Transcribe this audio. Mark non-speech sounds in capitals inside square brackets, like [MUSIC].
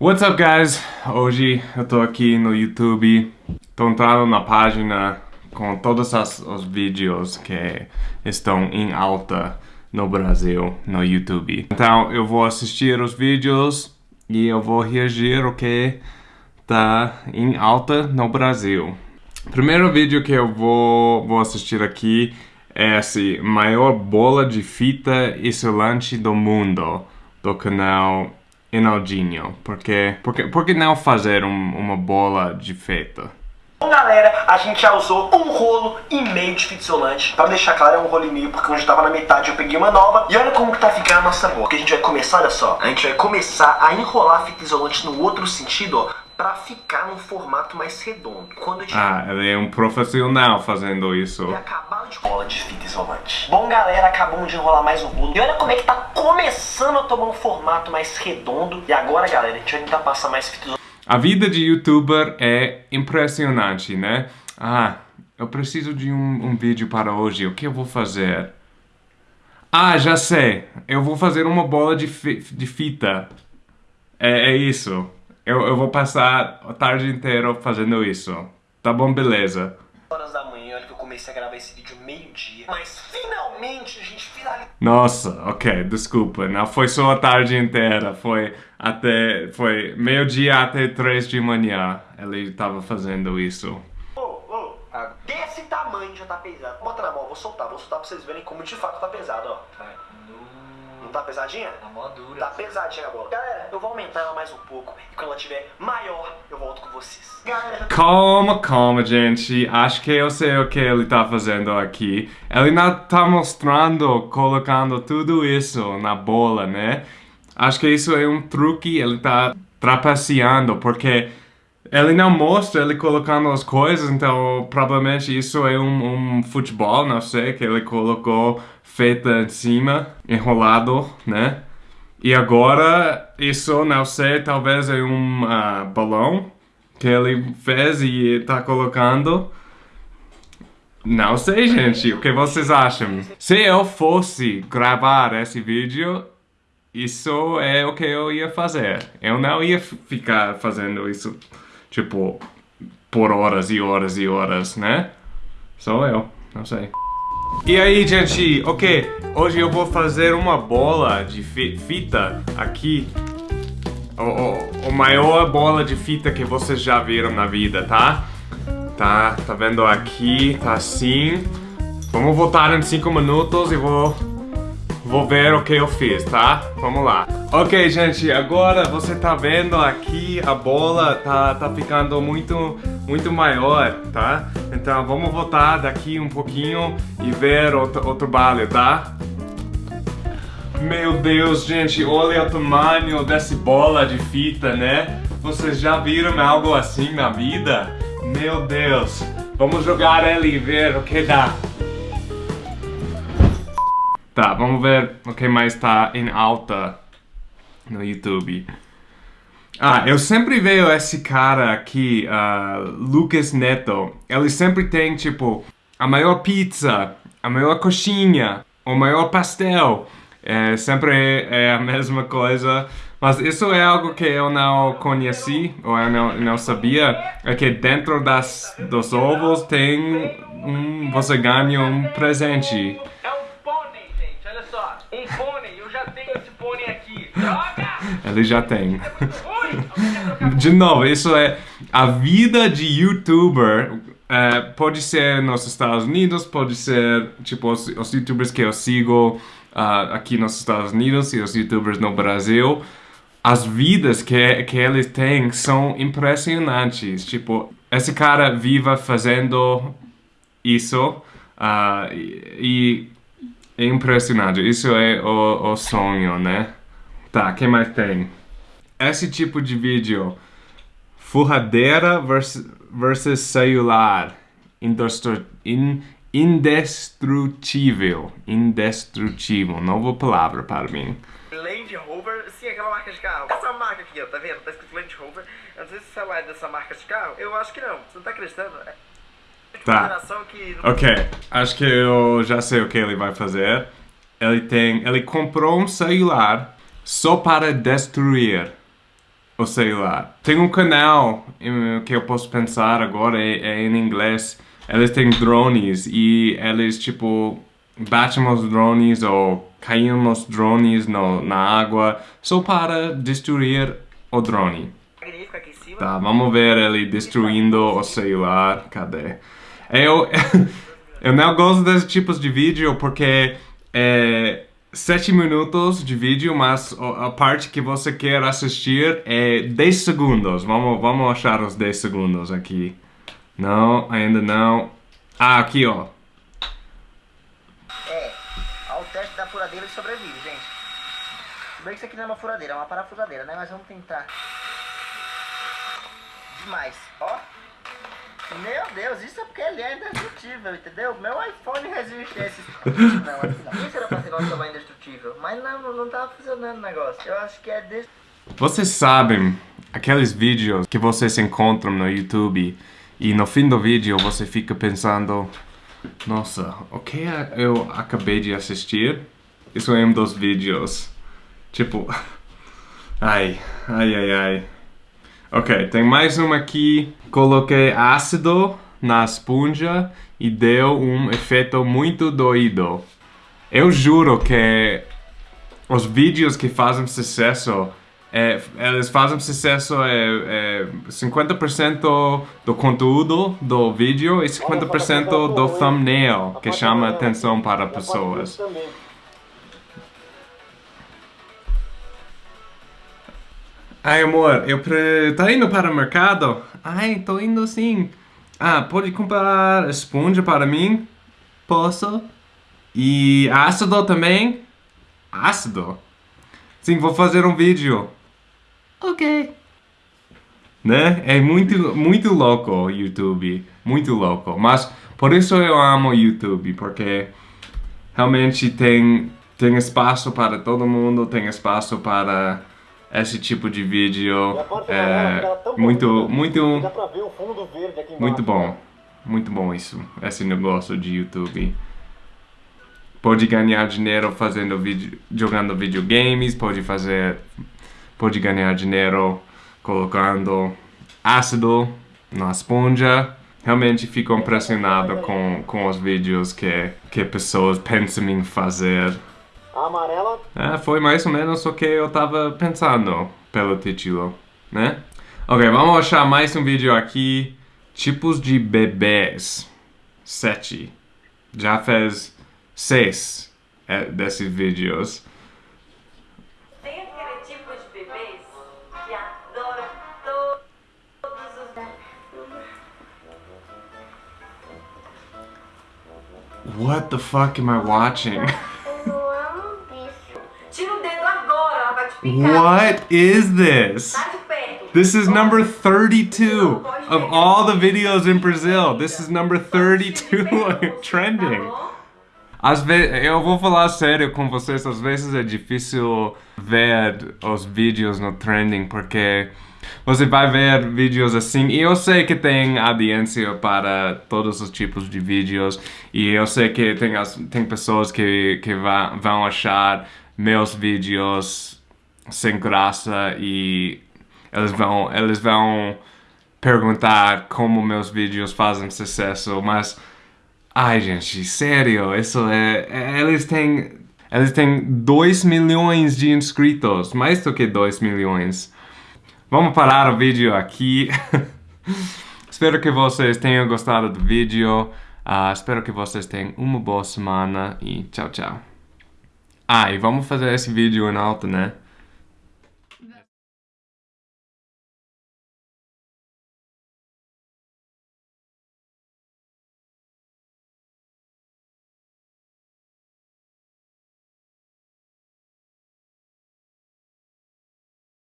What's up guys? Hoje eu tô aqui no YouTube, tô entrando na página com todos as, os vídeos que estão em alta no Brasil, no YouTube. Então eu vou assistir os vídeos e eu vou reagir o que tá em alta no Brasil. Primeiro vídeo que eu vou, vou assistir aqui é esse maior bola de fita isolante do mundo, do canal Enaldinho. Porque, porque, por que não fazer um, uma bola de fita? Bom galera, a gente já usou um rolo e meio de fita isolante Pra deixar claro é um rolo e meio porque onde tava na metade eu peguei uma nova E olha como que tá ficando a nossa bola Porque a gente vai começar, olha só A gente vai começar a enrolar a fita isolante no outro sentido, ó Pra ficar num formato mais redondo Quando. Ah, ele é um profissional fazendo isso E acabaram de bola de fita isolante Bom galera, acabamos de enrolar mais um rolo E olha como é que tá começando a tomar um formato mais redondo E agora galera, a gente vai tentar passar mais fita isolante a vida de youtuber é impressionante, né? Ah, eu preciso de um, um, vídeo para hoje, o que eu vou fazer? Ah, já sei, eu vou fazer uma bola de, fi de fita. É, é isso. Eu, eu vou passar a tarde inteira fazendo isso. Tá bom, beleza. Horas a gravar esse vídeo meio-dia. Mas finalmente a gente finalizou. Nossa, ok, desculpa. Não foi só a tarde inteira, foi até foi meio-dia até três de manhã. Ele estava fazendo isso. Oh, oh, desse tamanho já tá pesado. Bota na mão, vou soltar, vou soltar pra vocês verem como de fato tá pesado, ó. Não tá pesadinha? Tá mó dura. Tá pesadinha a bola. Galera, eu vou aumentar ela mais um pouco. E quando ela tiver maior, eu volto com vocês. Galera... Calma, calma, gente. Acho que eu sei o que ele tá fazendo aqui. Ele não tá mostrando, colocando tudo isso na bola, né? Acho que isso é um truque, ele tá trapaceando, porque ele não mostra ele colocando as coisas, então provavelmente isso é um, um futebol, não sei, que ele colocou feita em cima, enrolado, né? E agora, isso, não sei, talvez é um uh, balão que ele fez e tá colocando. Não sei, gente, o que vocês acham? Se eu fosse gravar esse vídeo, isso é o que eu ia fazer. Eu não ia ficar fazendo isso, tipo, por horas e horas e horas, né? Sou eu, não sei. E aí, gente, ok, hoje eu vou fazer uma bola de fita aqui. O, o, o, maior bola de fita que vocês já viram na vida, tá? Tá, tá vendo aqui, tá assim. Vamos voltar em 5 minutos e vou vou ver o que eu fiz, tá? Vamos lá. Ok, gente, agora você tá vendo aqui a bola tá, tá ficando muito, muito maior, tá? Então vamos voltar daqui um pouquinho e ver o, o trabalho, tá? Meu Deus, gente, olha o tamanho dessa bola de fita, né? Vocês já viram algo assim na vida? Meu Deus, vamos jogar ele e ver o que dá. Tá, vamos ver o que mais tá em alta no YouTube. Ah, eu sempre vejo esse cara aqui, uh, Lucas Neto. Ele sempre tem, tipo, a maior pizza, a maior coxinha, o maior pastel. É, sempre é a [LAUGHS] mesma coisa. Mas isso é algo que eu não conheci, ou eu não, não sabia. É que dentro das, dos ovos tem um... Você ganha um presente. Ele já tem. de novo, isso é a vida de youtuber. É, pode ser nos Estados Unidos, pode ser tipo os, os youtubers que eu sigo uh, aqui nos Estados Unidos e os youtubers no Brasil. As vidas que, que eles têm são impressionantes. Tipo, esse cara viva fazendo isso uh, e, e é impressionante. Isso é o, o sonho, né? Tá, quem mais tem? Esse tipo de vídeo. Furradeira versus, versus celular. In, indestrutível. Indestrutível. Nova palavra para mim. Land Rover, sim, aquela marca de carro. Essa marca aqui, ó, tá vendo? Tá escrito Land Rover. Eu não sei se o celular é dessa marca de carro. Eu acho que não. Você não tá acreditando? É tá. Que... Ok, acho que eu já sei o que ele vai fazer. Ele tem, ele comprou um celular só para destruir. o celular. Tem um canal que eu posso pensar agora, é, é em inglês. Eles têm drones e eles, tipo, batem os drones ou caem os drones no, na água só para destruir o drone. Tá, vamos ver ele destruindo o celular. Cadê? Eu, [LAUGHS] eu não gosto desses tipos de vídeo porque é 7 minutos de vídeo, mas a parte que você quer assistir é 10 segundos. Vamos, vamos achar os 10 segundos aqui. Não, ainda não. Ah, aqui ó. É, ao teste da furadeira ele sobrevive, gente. Bem que isso aqui não é uma furadeira, é uma parafusadeira, né? Mas vamos tentar. Demais, ó. Meu Deus, isso é porque ele é indestrutível, entendeu? Meu iPhone resiste a esses... [LAUGHS] Não, aqui não. Isso era pra ser nosso tamanho indestrutível. Mas não, não, tava funcionando o negócio. Eu acho que é desse... Vocês sabem aqueles vídeos que vocês encontram no YouTube e no fim do vídeo você fica pensando: Nossa, o que eu acabei de assistir? Isso é um dos vídeos. Tipo, [LAUGHS] ai, ai, ai, ai. Ok, tem mais uma aqui. Coloquei ácido na esponja e deu um efeito muito doído. Eu juro que os vídeos que fazem sucesso, é, eles fazem sucesso é, é 50% do conteúdo do vídeo e 50% do thumbnail, que chama atenção para pessoas. Ai, amor, eu pre... tá indo para o mercado? Ai, tô indo sim. Ah, pode comprar esponja para mim? Posso? E ácido também? Ácido? Sim, vou fazer um vídeo. Ok. Né? É muito, muito louco o YouTube. Muito louco. Mas por isso eu amo o YouTube, porque realmente tem, tem espaço para todo mundo, tem espaço para esse tipo de vídeo. É muito, muito, Dá pra ver o fundo verde aqui embaixo. muito bom. Muito bom isso, esse negócio de YouTube. Pode ganhar dinheiro fazendo vídeo, jogando videogames, pode fazer, pode ganhar dinheiro colocando ácido na esponja. Realmente fico impressionado com, com os vídeos que, que pessoas pensam em fazer. A amarela, É, foi mais ou menos o que eu tava pensando pelo título, né? Ok, vamos achar mais um vídeo aqui. Tipos de bebês. Sete. Já fez seis é, desses vídeos. Tem aquele tipo de bebês que adora to- todos os. What the fuck am I watching? What is this? This is number 32 of all the videos in Brazil. This is number 32 [LAUGHS] trending. Às vezes, eu vou falar sério com vocês, às vezes é difícil ver os vídeos no trending porque você vai ver vídeos assim e eu sei que tem audiência para todos os tipos de vídeos e eu sei que tem, as, tem pessoas que, que vão achar meus vídeos sem graça e eles vão, eles vão perguntar como meus vídeos fazem sucesso, mas Ai, gente, sério, isso é. é- Eles têm. Eles têm 2 milhões de inscritos, mais do que 2 milhões. Vamos parar o vídeo aqui. [LAUGHS] espero que vocês tenham gostado do vídeo. Ah, espero que vocês tenham uma boa semana e tchau, tchau. Ah, e vamos fazer esse vídeo em alto, né?